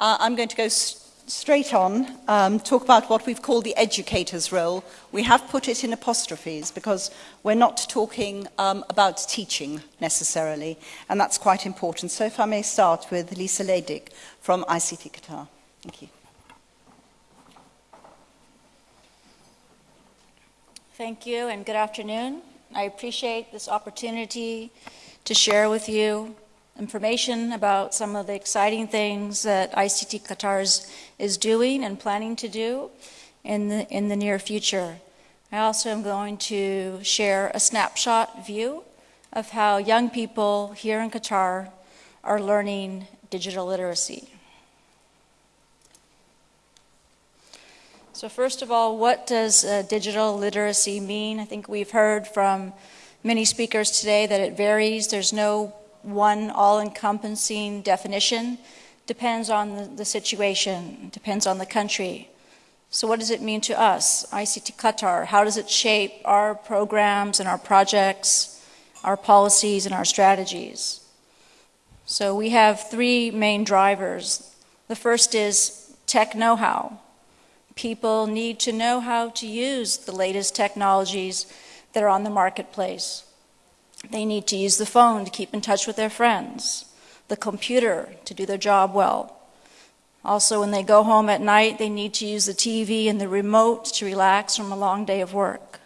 Uh, I'm going to go straight on, um, talk about what we've called the educator's role. We have put it in apostrophes because we're not talking um, about teaching necessarily, and that's quite important. So if I may start with Lisa Leydig from ICT Qatar. Thank you. Thank you and good afternoon. I appreciate this opportunity to share with you information about some of the exciting things that ICT Qatar is, doing and planning to do in the, in the near future. I also am going to share a snapshot view of how young people here in Qatar are learning digital literacy. So first of all, what does uh, digital literacy mean? I think we've heard from many speakers today that it varies. There's no one all-encompassing definition. Depends on the, situation, depends on the country. So what does it mean to us, ICT Qatar? How does it shape our programs and our projects, our policies and our strategies? So we have three main drivers. The first is tech know-how. People need to know how to use the latest technologies that are on the marketplace. They need to use the phone to keep in touch with their friends, the computer to do their job well. Also, when they go home at night, they need to use the TV and the remote to relax from a long day of work.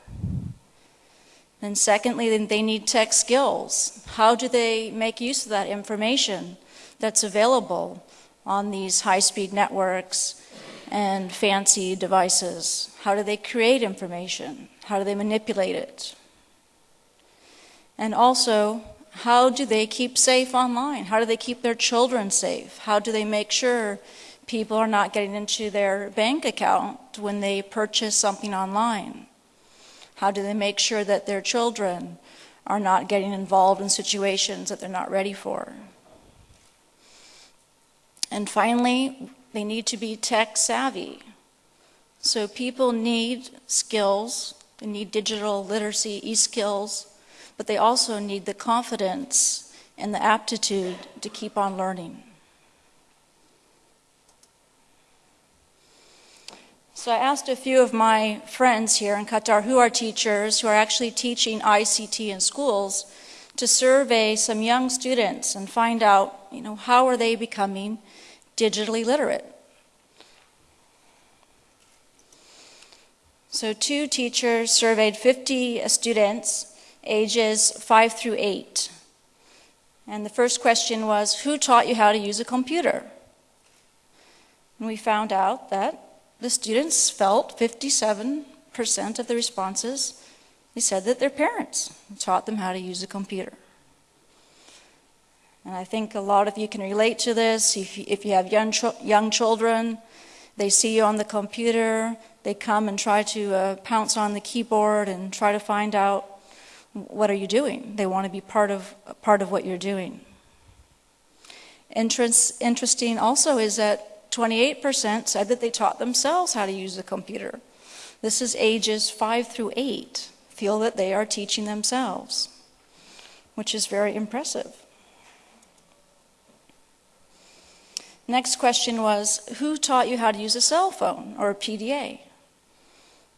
And secondly, they need tech skills. How do they make use of that information that's available on these high-speed networks and fancy devices? How do they create information? How do they manipulate it? And also, how do they keep safe online? How do they keep their children safe? How do they make sure people are not getting into their bank account when they purchase something online? How do they make sure that their children are not getting involved in situations that they're not ready for? And finally, they need to be tech savvy. So people need skills, they need digital literacy, e-skills, but they also need the confidence and the aptitude to keep on learning. So I asked a few of my friends here in Qatar who are teachers, who are actually teaching ICT in schools, to survey some young students and find out, you know, how are they becoming digitally literate? So two teachers surveyed 50 students ages 5 through 8. And the first question was, who taught you how to use a computer? And we found out that the students felt 57% of the responses, they said that their parents taught them how to use a computer. And I think a lot of you can relate to this. If you, if you have young, young children, they see you on the computer, they come and try to uh, pounce on the keyboard and try to find out what are you doing? They want to be part of, part of what you're doing. Interest, interesting also is that 28% said that they taught themselves how to use a computer. This is ages 5 through 8 feel that they are teaching themselves, which is very impressive. Next question was, who taught you how to use a cell phone or a PDA?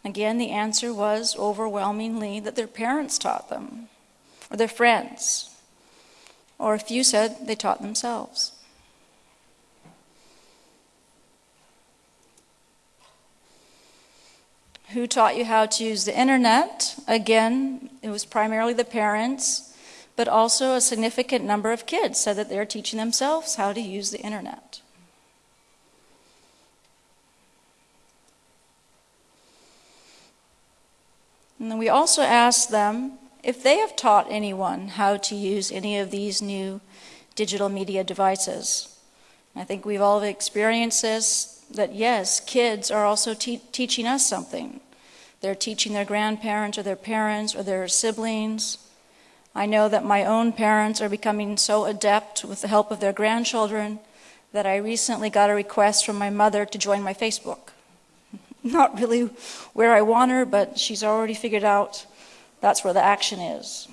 Again, the answer was overwhelmingly that their parents taught them, or their friends, or a few said they taught themselves. Who taught you how to use the internet? Again, it was primarily the parents, but also a significant number of kids said that they're teaching themselves how to use the internet. And then we also asked them if they have taught anyone how to use any of these new digital media devices. I think we've all experienced this, that yes, kids are also te teaching us something. They're teaching their grandparents or their parents or their siblings. I know that my own parents are becoming so adept with the help of their grandchildren that I recently got a request from my mother to join my Facebook not really where I want her, but she's already figured out that's where the action is.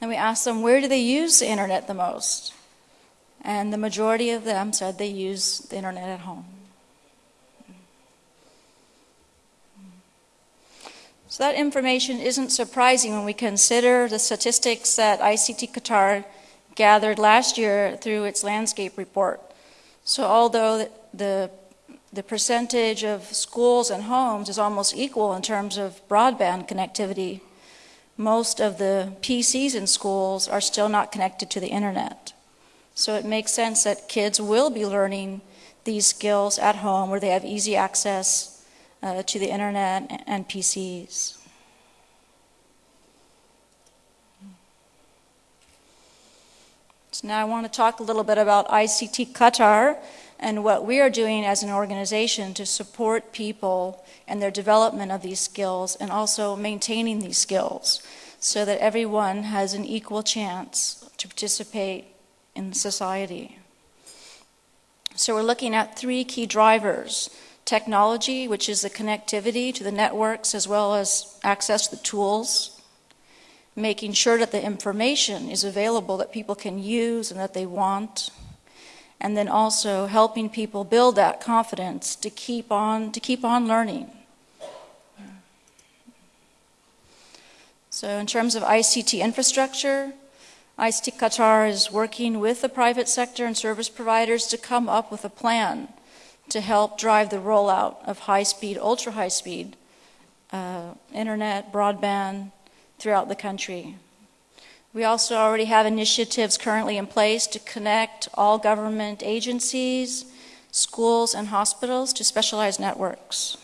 Then we ask them, where do they use the internet the most? and the majority of them said they use the internet at home. So that information isn't surprising when we consider the statistics that ICT Qatar gathered last year through its landscape report. So although the, the percentage of schools and homes is almost equal in terms of broadband connectivity, most of the PCs in schools are still not connected to the internet. So it makes sense that kids will be learning these skills at home where they have easy access uh, to the internet and PCs. Now I want to talk a little bit about ICT Qatar and what we are doing as an organization to support people and their development of these skills and also maintaining these skills so that everyone has an equal chance to participate in society. So we're looking at three key drivers technology, which is the connectivity to the networks as well as access to the tools, making sure that the information is available that people can use and that they want, and then also helping people build that confidence to keep on, to keep on learning. So in terms of ICT infrastructure, ICT Qatar is working with the private sector and service providers to come up with a plan to help drive the rollout of high-speed, ultra-high-speed uh, internet, broadband throughout the country. We also already have initiatives currently in place to connect all government agencies, schools, and hospitals to specialized networks.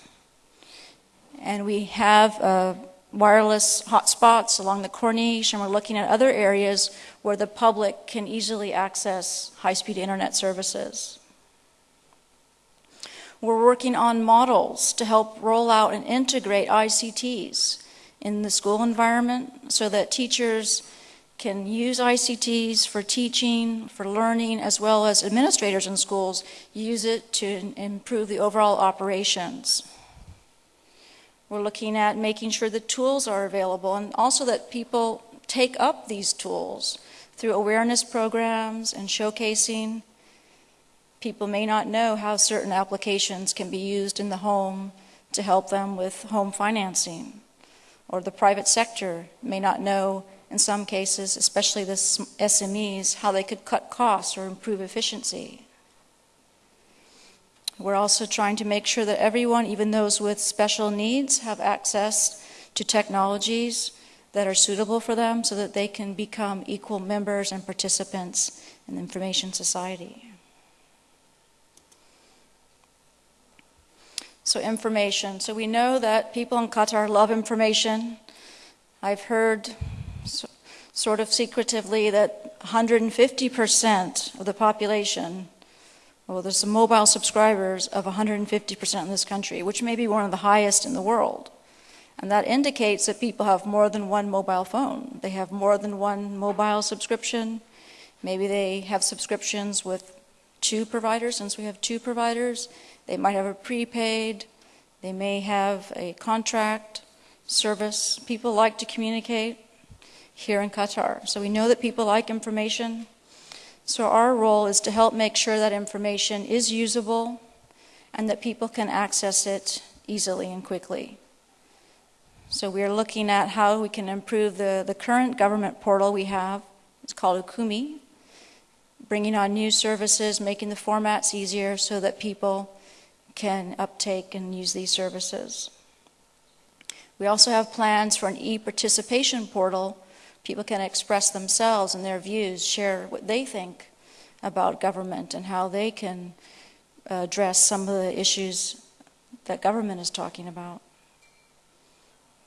And we have uh, wireless hotspots along the Corniche, and we're looking at other areas where the public can easily access high-speed internet services. We're working on models to help roll out and integrate ICTs in the school environment so that teachers can use ICTs for teaching, for learning, as well as administrators in schools use it to improve the overall operations. We're looking at making sure the tools are available and also that people take up these tools through awareness programs and showcasing People may not know how certain applications can be used in the home to help them with home financing. Or the private sector may not know, in some cases, especially the SMEs, how they could cut costs or improve efficiency. We're also trying to make sure that everyone, even those with special needs, have access to technologies that are suitable for them so that they can become equal members and participants in the information society. So information. So we know that people in Qatar love information. I've heard so, sort of secretively that 150% of the population, well, there's some mobile subscribers of 150% in this country, which may be one of the highest in the world. And that indicates that people have more than one mobile phone. They have more than one mobile subscription. Maybe they have subscriptions with two providers, since we have two providers. They might have a prepaid, they may have a contract service. People like to communicate here in Qatar. So we know that people like information. So our role is to help make sure that information is usable and that people can access it easily and quickly. So we are looking at how we can improve the, the current government portal we have. It's called Hukoomi, bringing on new services, making the formats easier so that people can uptake and use these services. We also have plans for an e-participation portal. People can express themselves and their views, share what they think about government and how they can address some of the issues that government is talking about.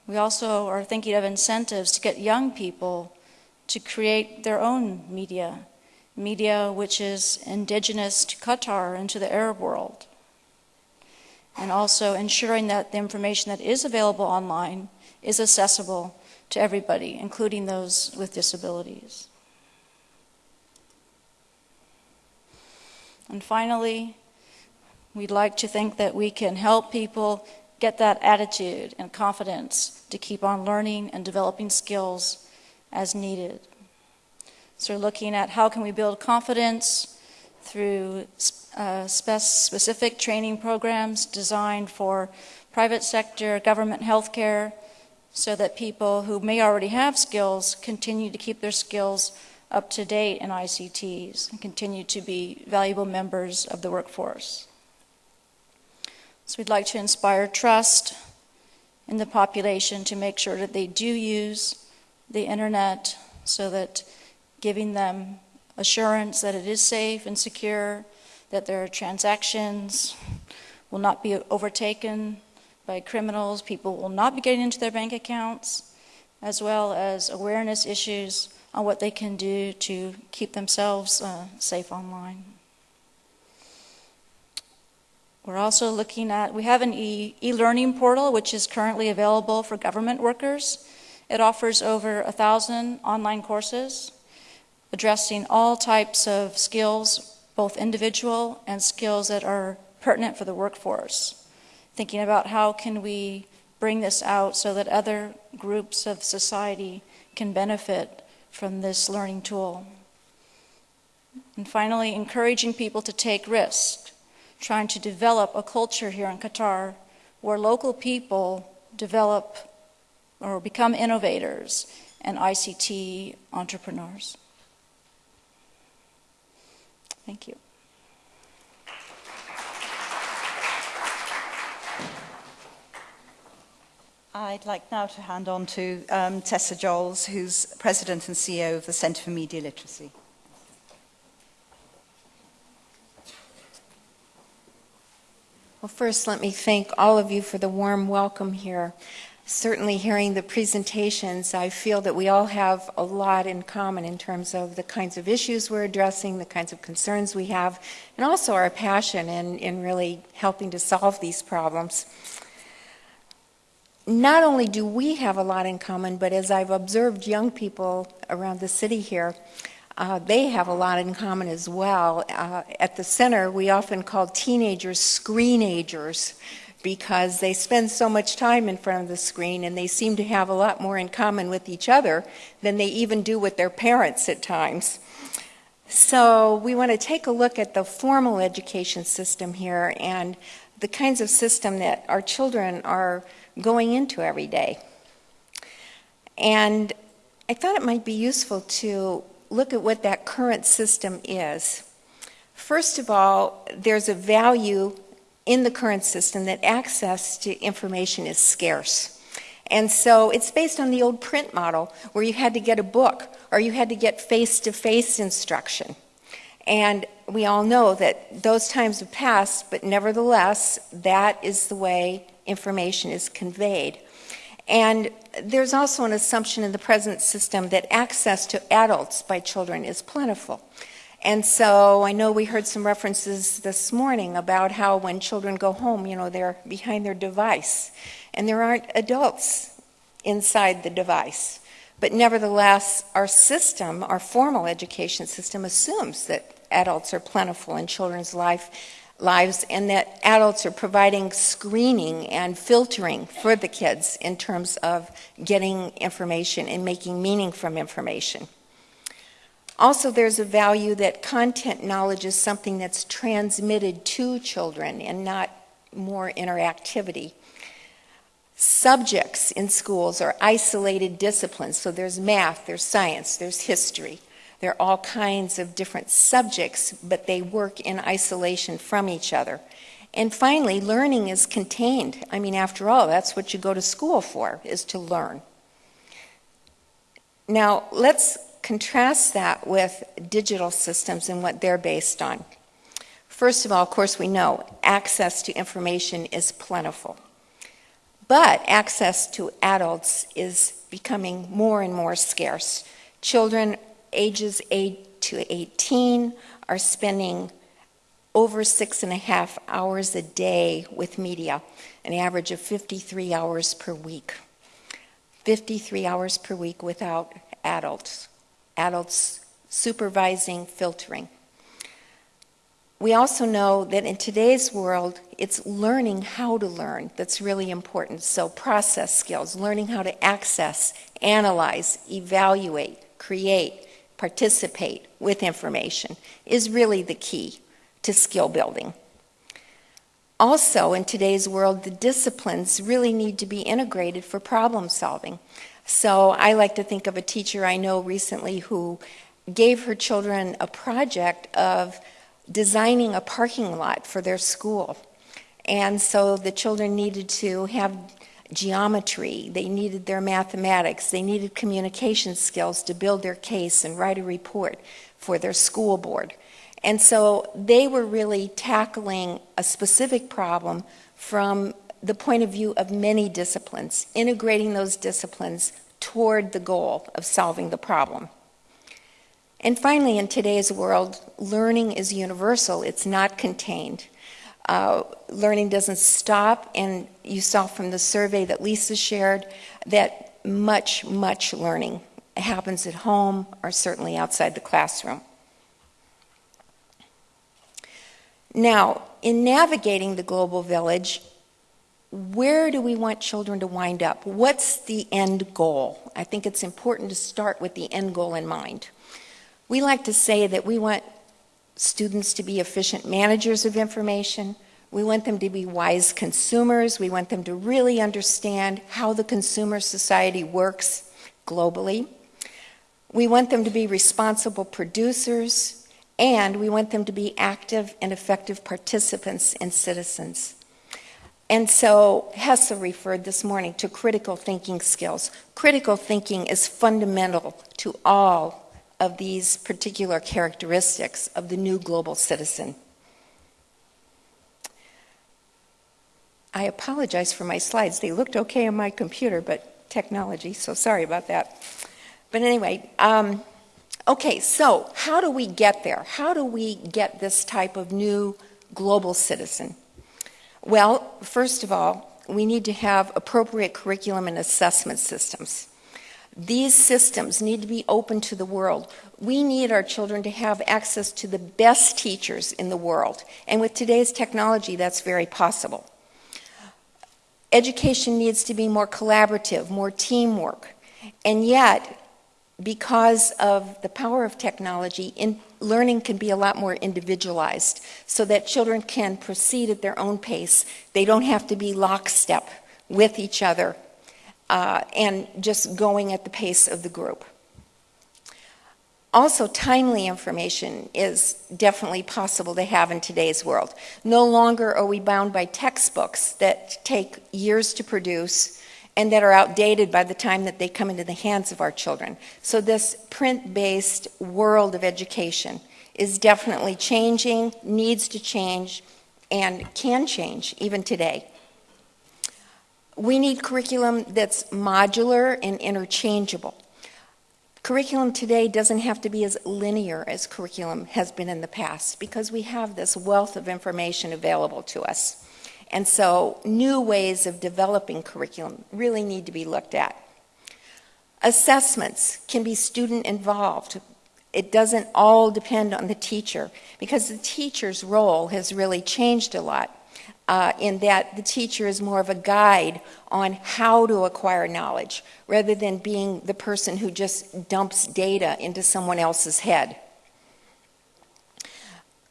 We also are thinking of incentives to get young people to create their own media, media which is indigenous to Qatar and to the Arab world and also ensuring that the information that is available online is accessible to everybody, including those with disabilities. And finally, we'd like to think that we can help people get that attitude and confidence to keep on learning and developing skills as needed. So looking at how can we build confidence through uh, specific training programs designed for private sector, government healthcare, so that people who may already have skills continue to keep their skills up to date in ICTs and continue to be valuable members of the workforce. So we'd like to inspire trust in the population to make sure that they do use the internet so that giving them assurance that it is safe and secure, that their transactions will not be overtaken by criminals, people will not be getting into their bank accounts, as well as awareness issues on what they can do to keep themselves uh, safe online. We're also looking at, we have an e learning portal which is currently available for government workers. It offers over a thousand online courses addressing all types of skills, both individual and skills that are pertinent for the workforce. Thinking about how can we bring this out so that other groups of society can benefit from this learning tool. And finally, encouraging people to take risks, trying to develop a culture here in Qatar where local people develop or become innovators and ICT entrepreneurs. Thank you. I'd like now to hand on to um, Tessa Jolls, who's President and CEO of the Centre for Media Literacy. Well, first, let me thank all of you for the warm welcome here certainly hearing the presentations, I feel that we all have a lot in common in terms of the kinds of issues we're addressing, the kinds of concerns we have, and also our passion in, in really helping to solve these problems. Not only do we have a lot in common, but as I've observed young people around the city here, uh, they have a lot in common as well. Uh, at the center, we often call teenagers screenagers because they spend so much time in front of the screen and they seem to have a lot more in common with each other than they even do with their parents at times. So we want to take a look at the formal education system here and the kinds of system that our children are going into every day. And I thought it might be useful to look at what that current system is. First of all, there's a value in the current system that access to information is scarce. And so it's based on the old print model where you had to get a book or you had to get face to face instruction. And we all know that those times have passed, but nevertheless, that is the way information is conveyed. And there's also an assumption in the present system that access to adults by children is plentiful. And so I know we heard some references this morning about how when children go home, you know, they're behind their device and there aren't adults inside the device. But nevertheless, our system, our formal education system, assumes that adults are plentiful in children's life, lives and that adults are providing screening and filtering for the kids in terms of getting information and making meaning from information. Also, there's a value that content knowledge is something that's transmitted to children and not more interactivity. Subjects in schools are isolated disciplines, so there's math, there's science, there's history. There are all kinds of different subjects, but they work in isolation from each other. And finally, learning is contained. I mean, after all, that's what you go to school for, is to learn. Now, let's contrast that with digital systems and what they're based on. First of all, of course, we know access to information is plentiful. But access to adults is becoming more and more scarce. Children ages 8 to 18 are spending over six and a half hours a day with media, an average of 53 hours per week. 53 hours per week without adults adults supervising filtering. We also know that in today's world, it's learning how to learn that's really important. So, process skills, learning how to access, analyze, evaluate, create, participate with information is really the key to skill building. Also, in today's world, the disciplines really need to be integrated for problem solving. So I like to think of a teacher I know recently who gave her children a project of designing a parking lot for their school. And so the children needed to have geometry, they needed their mathematics, they needed communication skills to build their case and write a report for their school board. And so they were really tackling a specific problem from the point of view of many disciplines, integrating those disciplines toward the goal of solving the problem. And finally, in today's world, learning is universal, it's not contained. Uh, learning doesn't stop, and you saw from the survey that Lisa shared that much, much learning happens at home or certainly outside the classroom. Now, in navigating the global village, where do we want children to wind up? What's the end goal? I think it's important to start with the end goal in mind. We like to say that we want students to be efficient managers of information. We want them to be wise consumers. We want them to really understand how the consumer society works globally. We want them to be responsible producers and we want them to be active and effective participants and citizens. And so Hesse referred this morning to critical thinking skills. Critical thinking is fundamental to all of these particular characteristics of the new global citizen. I apologize for my slides. They looked okay on my computer, but technology, so sorry about that. But anyway, um, Okay, so how do we get there? How do we get this type of new global citizen? Well, first of all, we need to have appropriate curriculum and assessment systems. These systems need to be open to the world. We need our children to have access to the best teachers in the world. And with today's technology, that's very possible. Education needs to be more collaborative, more teamwork. And yet, because of the power of technology, in, learning can be a lot more individualized so that children can proceed at their own pace. They don't have to be lockstep with each other uh, and just going at the pace of the group. Also, timely information is definitely possible to have in today's world. No longer are we bound by textbooks that take years to produce and that are outdated by the time that they come into the hands of our children. So this print-based world of education is definitely changing, needs to change, and can change even today. We need curriculum that's modular and interchangeable. Curriculum today doesn't have to be as linear as curriculum has been in the past because we have this wealth of information available to us. And so new ways of developing curriculum really need to be looked at. Assessments can be student involved. It doesn't all depend on the teacher because the teacher's role has really changed a lot uh, in that the teacher is more of a guide on how to acquire knowledge rather than being the person who just dumps data into someone else's head.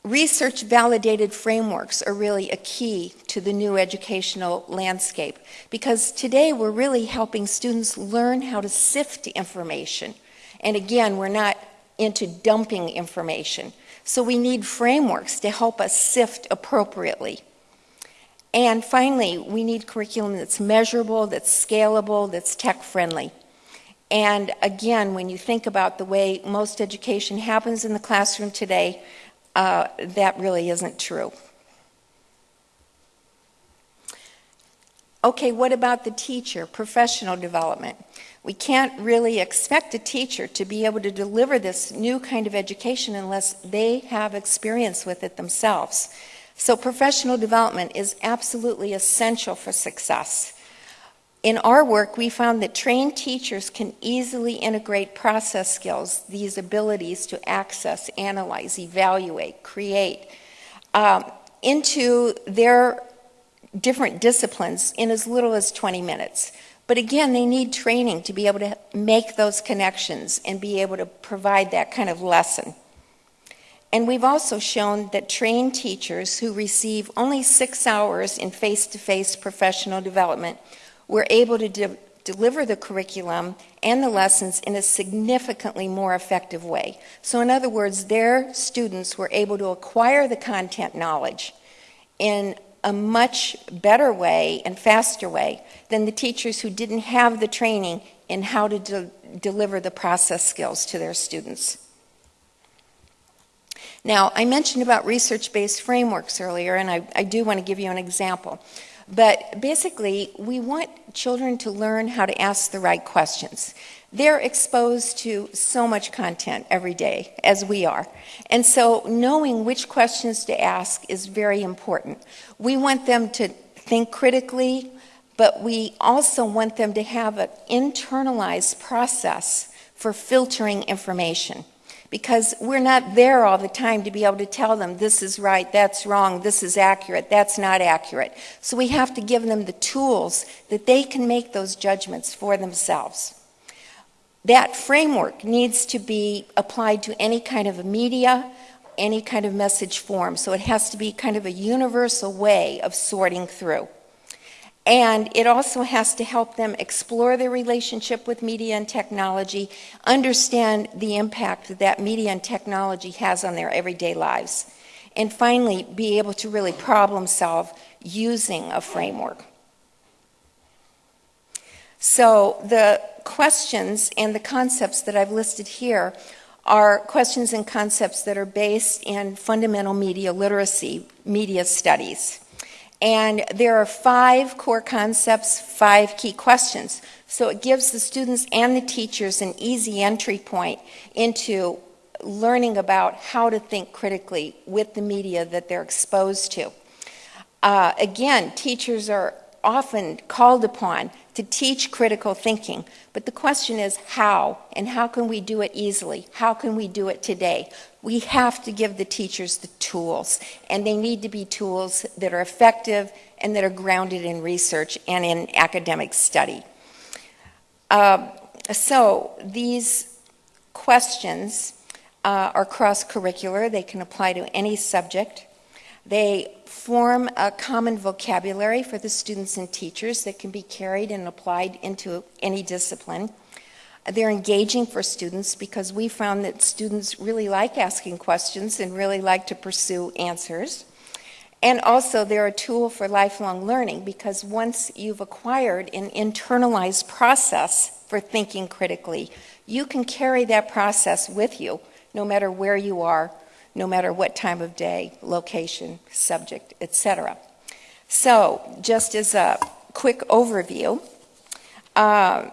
Research validated frameworks are really a key to the new educational landscape because today we're really helping students learn how to sift information. And again, we're not into dumping information. So we need frameworks to help us sift appropriately. And finally, we need curriculum that's measurable, that's scalable, that's tech friendly. And again, when you think about the way most education happens in the classroom today, uh, that really isn't true. Okay, what about the teacher, professional development? We can't really expect a teacher to be able to deliver this new kind of education unless they have experience with it themselves. So professional development is absolutely essential for success. In our work, we found that trained teachers can easily integrate process skills, these abilities to access, analyze, evaluate, create, um, into their different disciplines in as little as 20 minutes. But again, they need training to be able to make those connections and be able to provide that kind of lesson. And we've also shown that trained teachers who receive only six hours in face to face professional development were able to de- deliver the curriculum and the lessons in a significantly more effective way. So, in other words, their students were able to acquire the content knowledge in a much better way and faster way than the teachers who didn't have the training in how to de- deliver the process skills to their students. Now, I mentioned about research based frameworks earlier, and I, I do want to give you an example. But basically, we want children to learn how to ask the right questions. They're exposed to so much content every day, as we are. And so, knowing which questions to ask is very important. We want them to think critically, but we also want them to have an internalized process for filtering information because we're not there all the time to be able to tell them this is right, that's wrong, this is accurate, that's not accurate. So we have to give them the tools that they can make those judgments for themselves. That framework needs to be applied to any kind of media, any kind of message form. So it has to be kind of a universal way of sorting through. And it also has to help them explore their relationship with media and technology, understand the impact that, that media and technology has on their everyday lives, and finally, be able to really problem solve using a framework. So, the questions and the concepts that I've listed here are questions and concepts that are based in fundamental media literacy, media studies. And there are five core concepts, five key questions. So it gives the students and the teachers an easy entry point into learning about how to think critically with the media that they're exposed to. Uh, again, teachers are often called upon to teach critical thinking, but the question is how, and how can we do it easily? How can we do it today? We have to give the teachers the tools, and they need to be tools that are effective and that are grounded in research and in academic study. Uh, so, these questions uh, are cross curricular, they can apply to any subject. They form a common vocabulary for the students and teachers that can be carried and applied into any discipline. They're engaging for students because we found that students really like asking questions and really like to pursue answers. And also, they're a tool for lifelong learning because once you've acquired an internalized process for thinking critically, you can carry that process with you no matter where you are no matter what time of day, location, subject, etc. So, just as a quick overview, uh,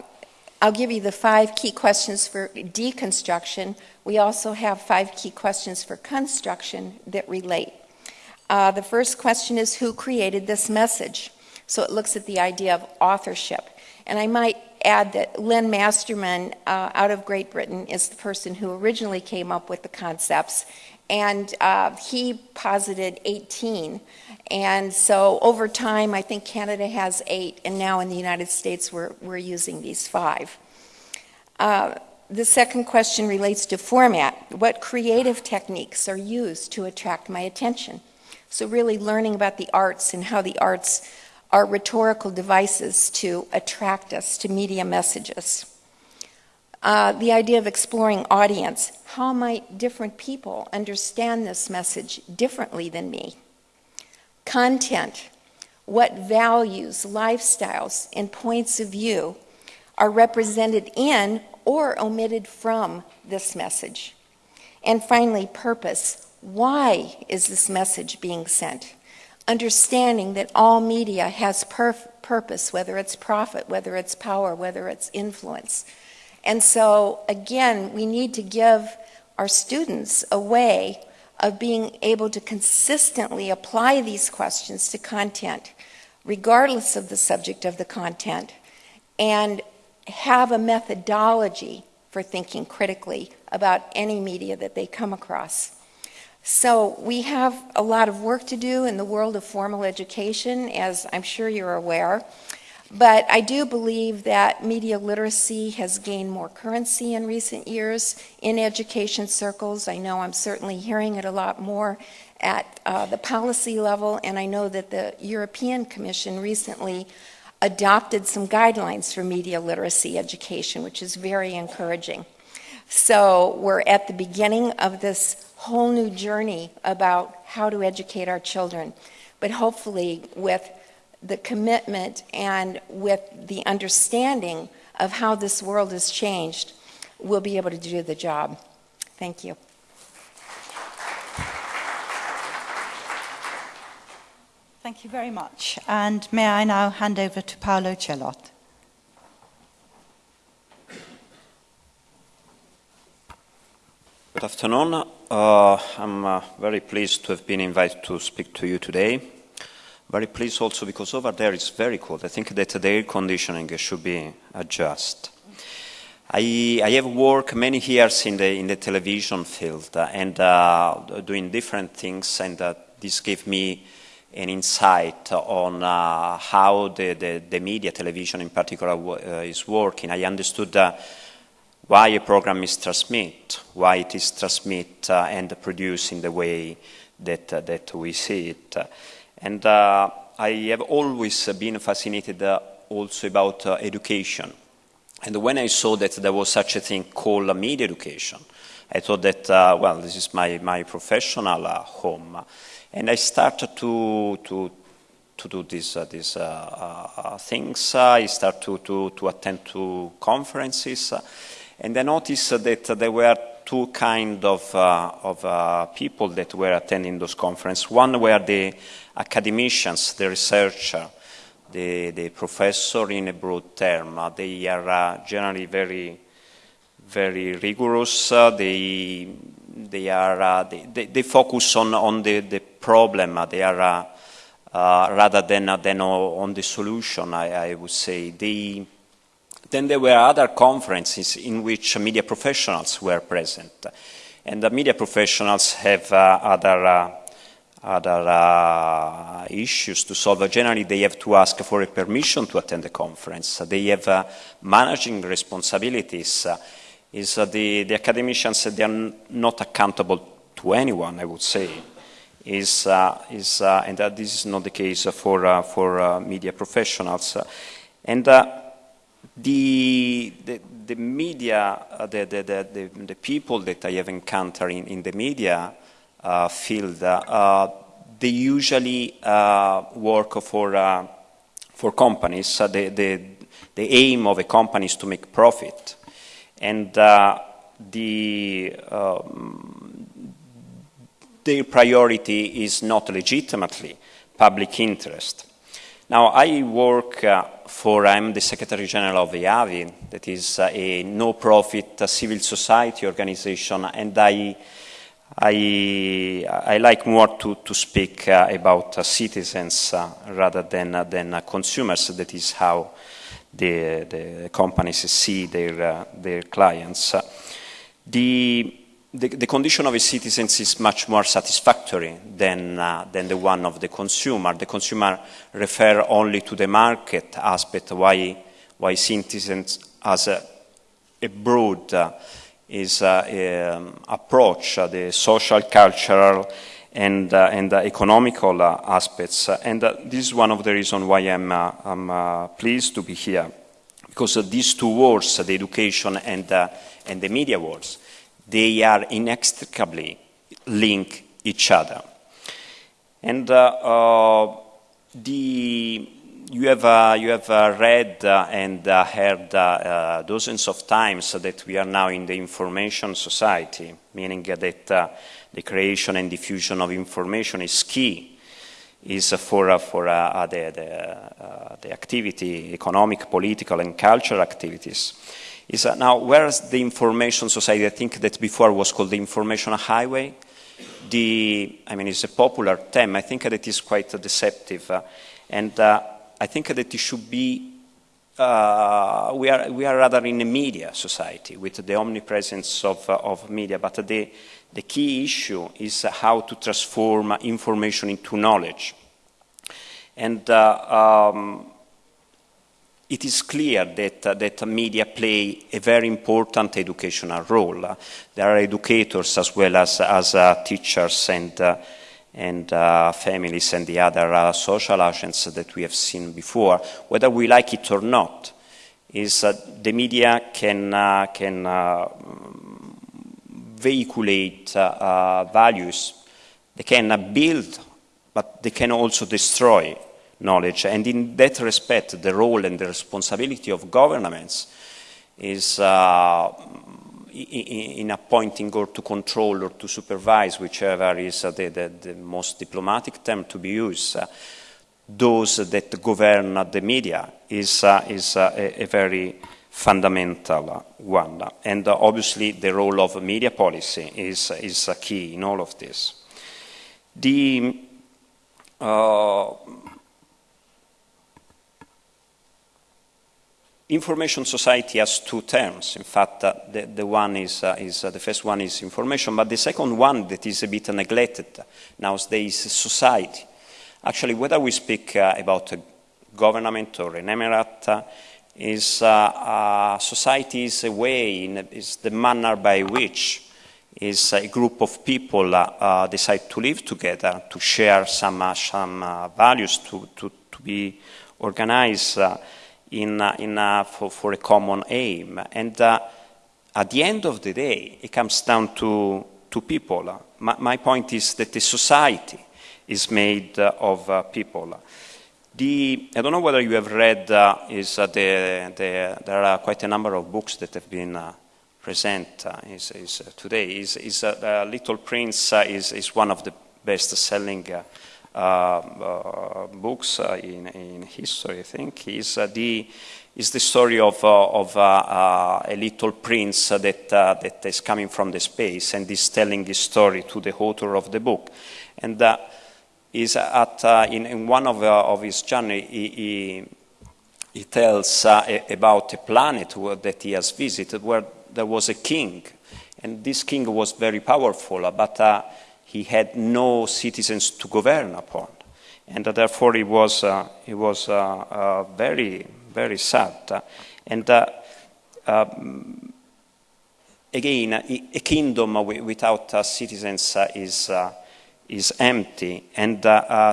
I'll give you the five key questions for deconstruction. We also have five key questions for construction that relate. Uh, the first question is Who created this message? So it looks at the idea of authorship. And I might add that Len Masterman uh, out of Great Britain is the person who originally came up with the concepts, and uh, he posited 18. And so over time, I think Canada has eight, and now in the United States, we're, we're using these five. Uh, the second question relates to format. What creative techniques are used to attract my attention? So, really learning about the arts and how the arts are rhetorical devices to attract us to media messages. Uh, the idea of exploring audience. How might different people understand this message differently than me? Content. What values, lifestyles, and points of view are represented in or omitted from this message? And finally, purpose. Why is this message being sent? Understanding that all media has purpose, whether it's profit, whether it's power, whether it's influence. And so, again, we need to give our students a way of being able to consistently apply these questions to content, regardless of the subject of the content, and have a methodology for thinking critically about any media that they come across. So, we have a lot of work to do in the world of formal education, as I'm sure you're aware. But I do believe that media literacy has gained more currency in recent years in education circles. I know I'm certainly hearing it a lot more at uh, the policy level, and I know that the European Commission recently adopted some guidelines for media literacy education, which is very encouraging. So we're at the beginning of this whole new journey about how to educate our children, but hopefully with the commitment and with the understanding of how this world has changed, we'll be able to do the job. Thank you. Thank you very much. And may I now hand over to Paolo Celot. Good afternoon. Uh, I'm uh, very pleased to have been invited to speak to you today. Very pleased also because over there it's very cold. I think that the air conditioning should be adjusted. I, I have worked many years in the, in the television field uh, and uh, doing different things, and uh, this gave me an insight on uh, how the, the, the, media, television in particular, uh, is working. I understood uh, why a program is transmit, why it is transmit and produced in the way that, that we see it. And I have always been fascinated also about education and when I saw that there was such a thing called media education, I thought that, uh, well, this is my, my professional uh, home. And I started to, to, to do these, uh, these uh, uh, things. I started to, to, to attend to conferences. and I noticed that there were two kind of, uh, of people that were attending those conferences. One were the academicians, the researchers, the, the professor in a broad term. Uh, they are uh, generally very, very rigorous. Uh, they, they, are, they, they, focus on, on the, the problem. they are rather than, than on the solution, I, I would say. They, then there were other conferences in which media professionals were present. And the media professionals have uh, other uh, other uh, issues to solve. Generally, they have to ask for a permission to attend the conference. They have uh, managing responsibilities. Uh, is uh, the, the academicians, they are not accountable to anyone, I would say. Is, is, and this is not the case for, for media professionals. and the, the, the, media, the, the, the, the, people that I have encountered in, in the media uh, field, uh, they usually uh, work for, for companies. the, the, the aim of a company is to make profit. And the, um, their priority is not legitimately public interest. Now, I work uh, for, I'm the Secretary General of the EAVI, that is uh, a no-profit uh, civil society organization, and I I, I like more to, to speak uh, about citizens rather than, than consumers. That is how the, the companies see their, their clients. The, the, the, condition of a citizen is much more satisfactory than, than the one of the consumer. The consumer refer only to the market aspect, why, why citizens as a, a broad is uh, um, approach uh, the social, cultural, and, uh, and economical aspects. And this is one of the reasons why I'm, I'm pleased to be here. Because these two words, the education and, and the media words, they are inextricably linked each other. And the you have, uh, you have uh, read uh, and uh, heard uh, uh, dozens of times that we are now in the information society, meaning that the creation and diffusion of information is key, is for, for the, the, the, activity, economic, political, and cultural activities. Is, now, whereas the information society, I think that before was called the information highway, the, I mean, it's a popular term. I think that it is quite deceptive. and I think that it should be, uh, we, are, we are rather in a media society with the omnipresence of, uh, of media, but the, the key issue is how to transform information into knowledge. And uh, um, it is clear that, uh, that media play a very important educational role. Uh, there are educators as well as, as uh, teachers and, uh, and uh, families and the other uh, social agents that we have seen before, whether we like it or not, is the media can, can vehiculate values, they can build, but they can also destroy knowledge. And in that respect, the role and the responsibility of governments is uh, in appointing or to control or to supervise, whichever is uh, the, the, the, most diplomatic term to be used, uh, those that govern the media is, uh, is uh, a, a, very fundamental one. And uh, obviously the role of media policy is, is key in all of this. The Information society has two terms. In fact, uh, the, the, one is, uh, is uh, the first one is information, but the second one that is a bit neglected nowadays is society. Actually, whether we speak uh, about a government or an emirate, uh, is society is a way, in, is the manner by which is a group of people decide to live together, to share some, some values, to, to, to be organized in, uh, in, uh, for, for, a common aim. And uh, at the end of the day, it comes down to, to people. My, my point is that the society is made of people. The, I don't know whether you have read, uh, is, uh, the, the, there are quite a number of books that have been uh, present is, is today. Is, is Little Prince is, is one of the best-selling uh, uh, Uh, books uh, in, in history, I think, is uh, the is the story of, uh, of uh, uh, a little prince that, uh, that is coming from the space and is telling his story to the author of the book. And is at, in, in, one of, of his journey, he, he, he tells about a planet that he has visited where there was a king. And this king was very powerful, but he had no citizens to govern upon. And uh, therefore he was, uh, he was uh, uh very, very sad. And uh, um, again, a kingdom without citizens is, is empty, and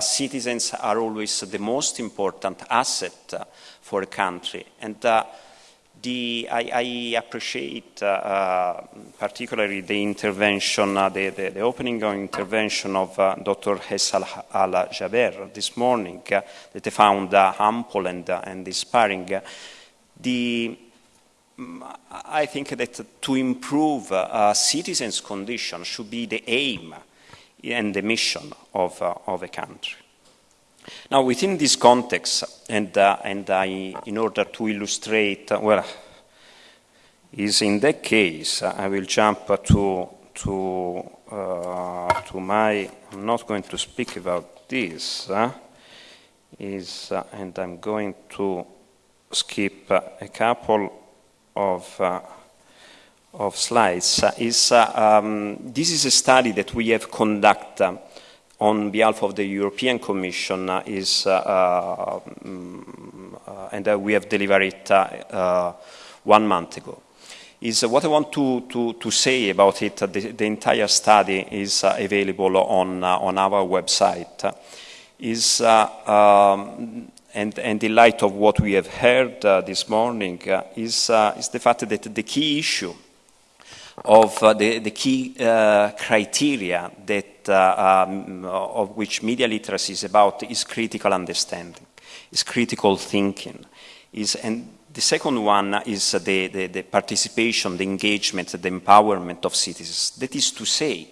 citizens are always the most important asset for a country. And the, I, I, appreciate uh, uh, particularly the intervention, uh, the, the, the, opening intervention of uh, Dr. Hessa al-Jaber this morning uh, that I found uh, ample and, and inspiring. The, mm, I think that to improve citizens' condition should be the aim and the mission of, of a country. Now, within this context, and, uh, and I, in order to illustrate, uh, well, is in that case, uh, I will jump to, to, uh, to my, I'm not going to speak about this, uh, is, uh, and I'm going to skip a couple of, of slides, is, um, this is a study that we have conducted on behalf of the European Commission uh, is, uh, um, and we have delivered it one month ago. Is what I want to, to, to say about it, the, the, entire study is available on, on our website, is um, and, and, in light of what we have heard uh, this morning, uh, is, uh, is, the fact that the key issue of the, the, key criteria that uh, um, of which media literacy is about is critical understanding, is critical thinking, is, and the second one is the, the, the, participation, the engagement, the empowerment of citizens. That is to say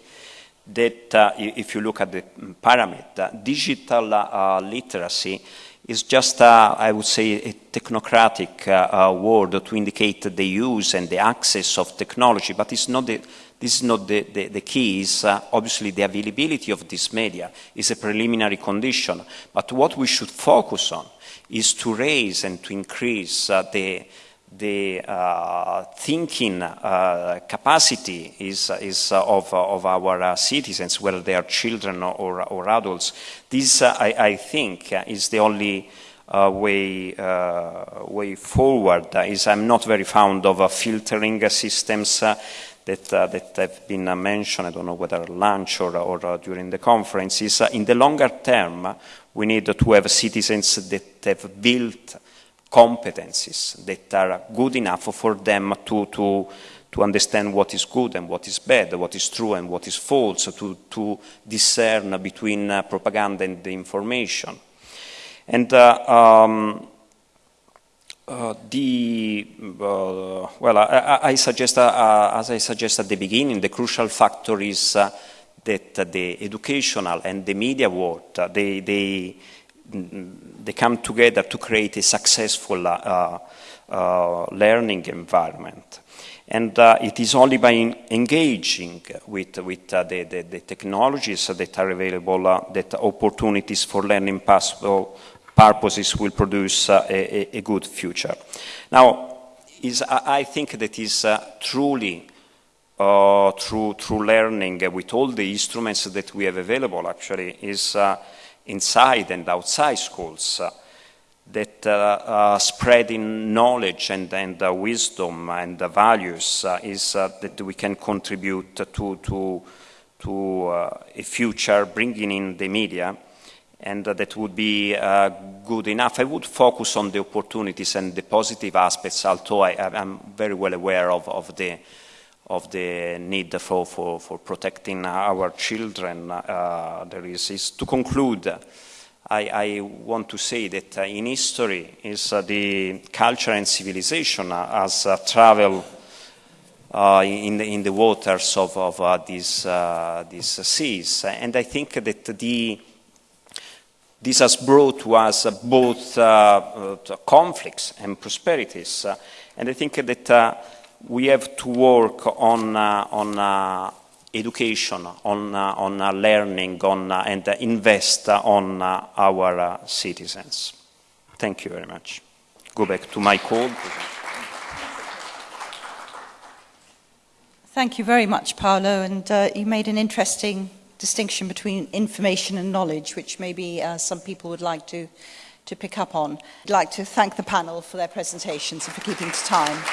that uh, if you look at the parameter, digital uh, literacy is just, uh, I would say, a technocratic uh, uh, word to indicate the use and the access of technology, but it's not the, this is not the, the, the key, is uh, obviously the availability of this media is a preliminary condition, but what we should focus on is to raise and to increase uh, the, the uh, thinking uh, capacity is, is uh, of, of our uh, citizens, whether they are children or, or, adults. This, uh, I, I, think, is the only uh, way, uh, way forward. Is I'm not very fond of uh, filtering systems uh, that, uh, that have been uh, mentioned, I don't know whether lunch or, or during the conference, is in the longer term, we need to have citizens that have built competencies that are good enough for them to, to, to understand what is good and what is bad, what is true and what is false, to, to discern between uh, propaganda and the information. And uh, um, uh, the, uh, well, I, I suggest, uh, as I suggested at the beginning, the crucial factor is uh, that the educational and the media world, they, they, they come together to create a successful uh, uh, learning environment. And uh, it is only by engaging with, with uh, the, the, the, technologies that are available uh, that opportunities for learning possible purposes will produce uh, a, a, good future. Now, is, I think that is truly through, through learning with all the instruments that we have available actually is inside and outside schools uh, that uh, uh, spreading knowledge and, and wisdom and values is that we can contribute to, to, to a future bringing in the media and uh, that would be uh, good enough. I would focus on the opportunities and the positive aspects, although I, am very well aware of, of the of the need for, for, for protecting our children uh, there is, is to conclude I, I, want to say that uh, in history is uh, the culture and civilization as uh, travel uh, in, the, in the waters of, of uh, these, these seas. And I think that the this has brought to us both conflicts and prosperities. And I think that we have to work on, uh, on uh, education, on, uh, on uh, learning, on, uh, and invest on uh, our citizens. Thank you very much. Go back to my call. Thank you very much, Paolo, and you made an interesting distinction between information and knowledge, which maybe some people would like to, to pick up on. I'd like to thank the panel for their presentations and for keeping to time.